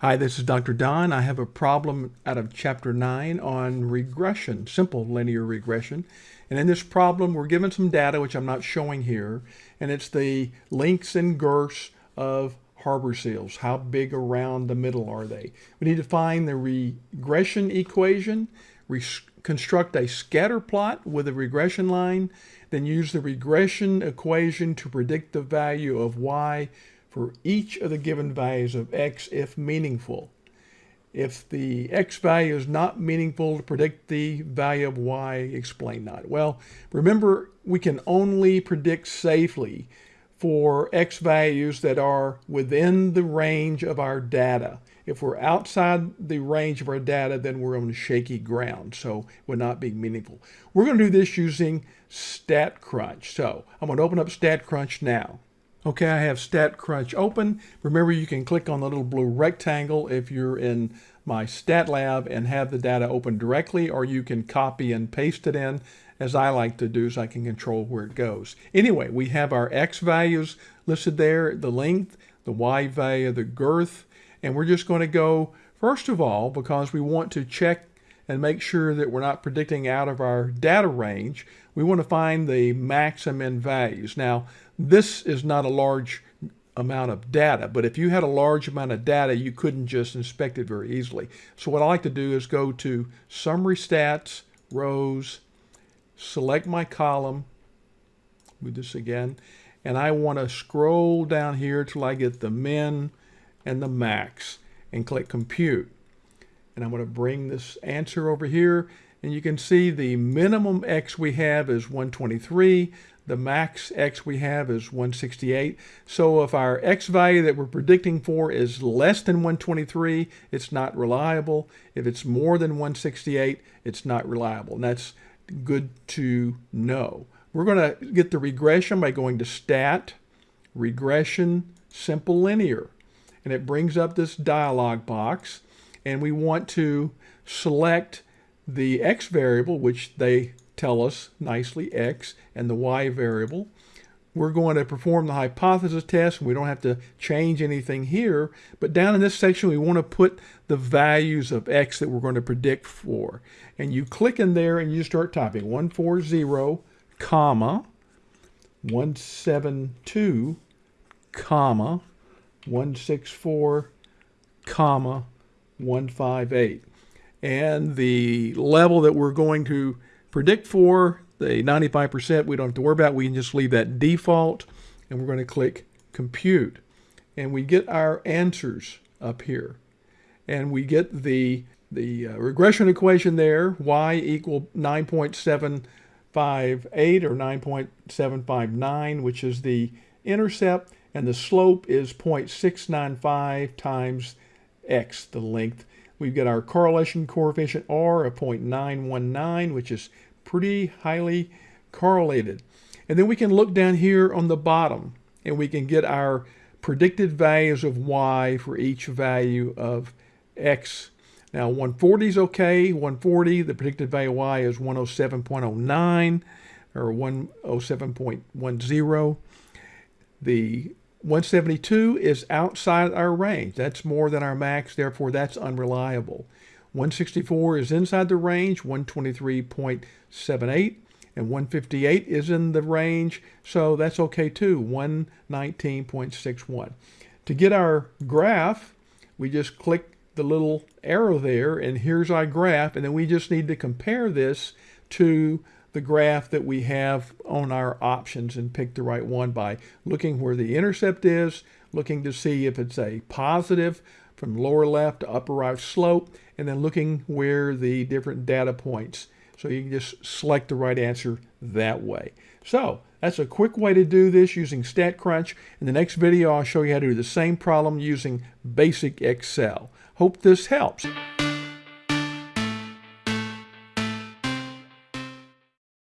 Hi, this is Dr. Don. I have a problem out of Chapter 9 on regression, simple linear regression. And in this problem, we're given some data, which I'm not showing here, and it's the lengths and girths of harbor seals. How big around the middle are they? We need to find the regression equation, construct a scatter plot with a regression line, then use the regression equation to predict the value of y for each of the given values of x if meaningful. If the x value is not meaningful to predict the value of y, explain not. Well, remember, we can only predict safely for x values that are within the range of our data. If we're outside the range of our data, then we're on shaky ground, so it would not be meaningful. We're going to do this using StatCrunch. So I'm going to open up StatCrunch now. Okay, I have StatCrunch open. Remember, you can click on the little blue rectangle if you're in my Stat Lab and have the data open directly, or you can copy and paste it in, as I like to do, so I can control where it goes. Anyway, we have our X values listed there, the length, the Y value, the girth, and we're just going to go, first of all, because we want to check and make sure that we're not predicting out of our data range, we want to find the maximum values. Now, this is not a large amount of data, but if you had a large amount of data, you couldn't just inspect it very easily. So what I like to do is go to Summary Stats, Rows, select my column, do this again, and I want to scroll down here till I get the min and the max and click Compute. And I'm going to bring this answer over here and you can see the minimum X we have is 123. The max X we have is 168. So if our X value that we're predicting for is less than 123, it's not reliable. If it's more than 168, it's not reliable. And that's good to know. We're going to get the regression by going to Stat, Regression, Simple Linear. And it brings up this dialog box. And we want to select the x variable, which they tell us nicely, x, and the y variable. We're going to perform the hypothesis test. We don't have to change anything here, but down in this section, we want to put the values of x that we're going to predict for. And you click in there and you start typing 140, comma, 172, comma, 164, comma, 158 and the level that we're going to predict for, the 95%, we don't have to worry about. We can just leave that default, and we're going to click Compute. And we get our answers up here. And we get the, the uh, regression equation there, y equal 9.758 or 9.759, which is the intercept, and the slope is 0.695 times x, the length. We've got our correlation coefficient R of 0.919, which is pretty highly correlated. And then we can look down here on the bottom and we can get our predicted values of Y for each value of X. Now 140 is okay. 140, the predicted value of Y is 107.09 or 107.10. The 172 is outside our range. That's more than our max, therefore that's unreliable. 164 is inside the range, 123.78, and 158 is in the range, so that's okay too, 119.61. To get our graph, we just click the little arrow there, and here's our graph, and then we just need to compare this to the graph that we have on our options and pick the right one by looking where the intercept is, looking to see if it's a positive from lower left to upper right slope, and then looking where the different data points. So you can just select the right answer that way. So that's a quick way to do this using StatCrunch. In the next video, I'll show you how to do the same problem using basic Excel. Hope this helps.